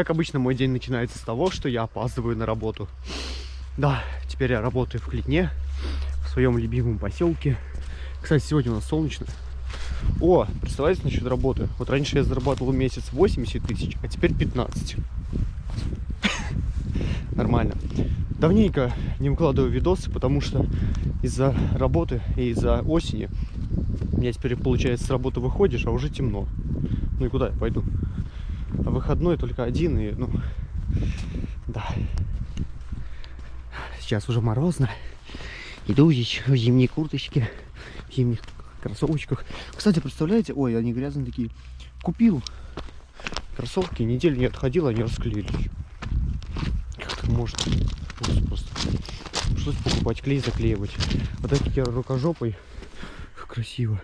Как обычно, мой день начинается с того, что я опаздываю на работу. Да, теперь я работаю в Клетне, в своем любимом поселке. Кстати, сегодня у нас солнечно. О, представляете, насчет работы. Вот раньше я зарабатывал месяц 80 тысяч, а теперь 15. Нормально. Давненько не выкладываю видосы, потому что из-за работы и из-за осени у меня теперь, получается, с работы выходишь, а уже темно. Ну и куда я пойду? Выходной только один, и, ну, да. Сейчас уже морозно. Иду здесь в зимней курточке, в зимних кроссовочках. Кстати, представляете, ой, они грязные такие. Купил кроссовки, неделю не отходил, они расклеились. Как так можно? Ужас просто. Пришлось покупать клей, заклеивать. Вот такие я рукожопой. Как красиво.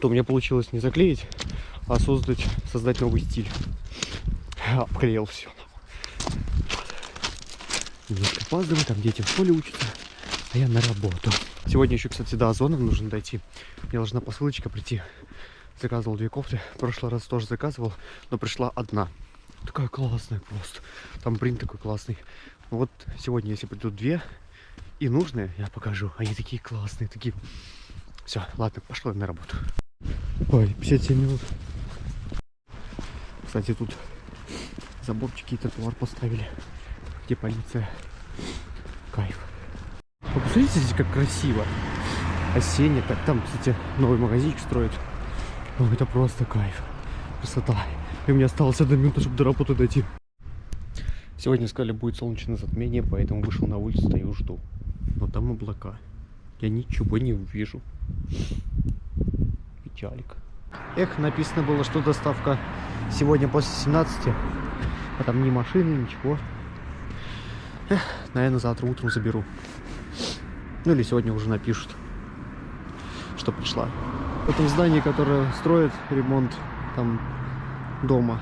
То у меня получилось не заклеить, а создать, создать новый стиль. Обклеил все. Немножко опаздываю, там дети в школе учатся, а я на работу. Сегодня еще, кстати, до Озона нужно дойти. Мне должна посылочка прийти. Заказывал две кофты. В прошлый раз тоже заказывал, но пришла одна. Такая классная просто. Там принт такой классный. Вот сегодня, если придут две и нужные, я покажу. Они такие классные, такие... Все, ладно, пошла на работу. Ой, 57 минут. Кстати, тут заборчики и тротуар поставили. Где полиция. Кайф. Вы посмотрите здесь, как красиво. Осенне так. Там, кстати, новый магазинчик строят. О, это просто кайф. Красота. И меня осталось одна минута, чтобы до работы дойти. Сегодня сказали, будет солнечное затмение, поэтому вышел на улицу, стою, жду. Но там облака. Я ничего не увижу. Печалик. Эх, написано было, что доставка сегодня после 17. А там ни машины, ничего. Эх, наверное, завтра утром заберу. Ну или сегодня уже напишут, что пришла. В этом здании, которое строят ремонт там дома,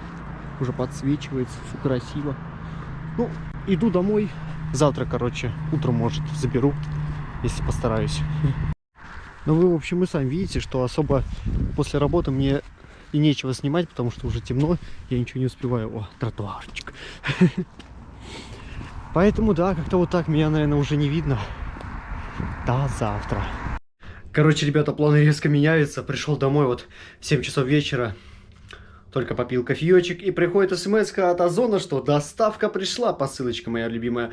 уже подсвечивается, все красиво. Ну, иду домой. Завтра, короче, утром, может, заберу, если постараюсь. Ну, вы, в общем, и сами видите, что особо после работы мне и нечего снимать, потому что уже темно, я ничего не успеваю. О, тротуарчик. Поэтому, да, как-то вот так меня, наверное, уже не видно. До завтра. Короче, ребята, планы резко меняются. Пришел домой вот в 7 часов вечера. Только попил кофеечек и приходит смс от Озона, что доставка пришла, посылочка моя любимая.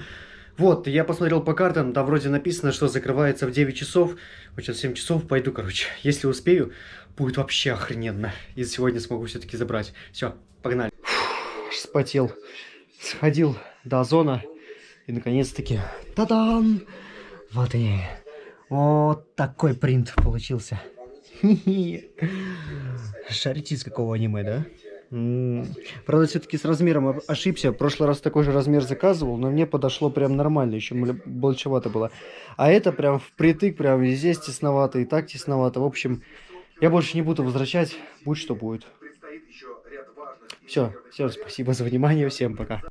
Вот, я посмотрел по картам, там вроде написано, что закрывается в 9 часов. Вот сейчас 7 часов пойду, короче. Если успею, будет вообще охрененно. И сегодня смогу все-таки забрать. Все, погнали. Фух, спотел. Сходил до Озона. И наконец-таки, та-дам! Вот и вот такой принт получился. Шарите из какого аниме, да? Правда, все-таки с размером ошибся. В прошлый раз такой же размер заказывал, но мне подошло прям нормально, еще большевато было. А это прям впритык, прям здесь тесновато и так тесновато. В общем, я больше не буду возвращать, будь что будет. Все, всем спасибо за внимание, всем пока.